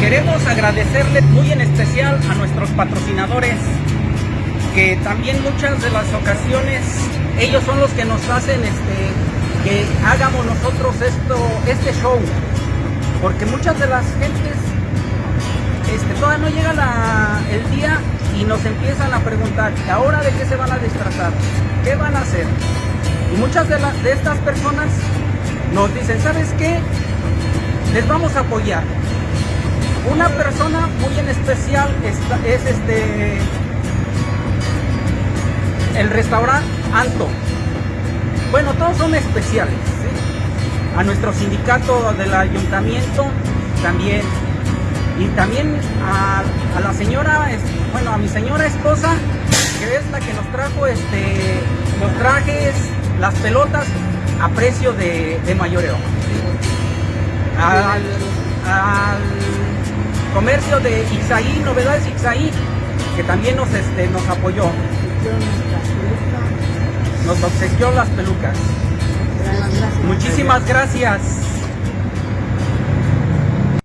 queremos agradecerle muy en especial a nuestros patrocinadores, que también muchas de las ocasiones ellos son los que nos hacen este, que hagamos nosotros esto, este show. Porque muchas de las gentes este, todavía no llega el día y nos empiezan a preguntar, ¿ahora de qué se van a disfrazar? ¿Qué van a hacer? Y muchas de estas personas nos dicen, ¿sabes qué? Les vamos a apoyar. Una persona muy en especial es, es este el restaurante Anto. Bueno, todos son especiales. ¿sí? A nuestro sindicato del ayuntamiento también. Y también a, a, la señora, bueno, a mi señora esposa, que es la que nos trajo este, los trajes, las pelotas a precio de, de mayoreo. Comercio de Ixaí, Novedades Ixaí, que también nos, este, nos apoyó. Nos obsequió las pelucas. Muchísimas gracias.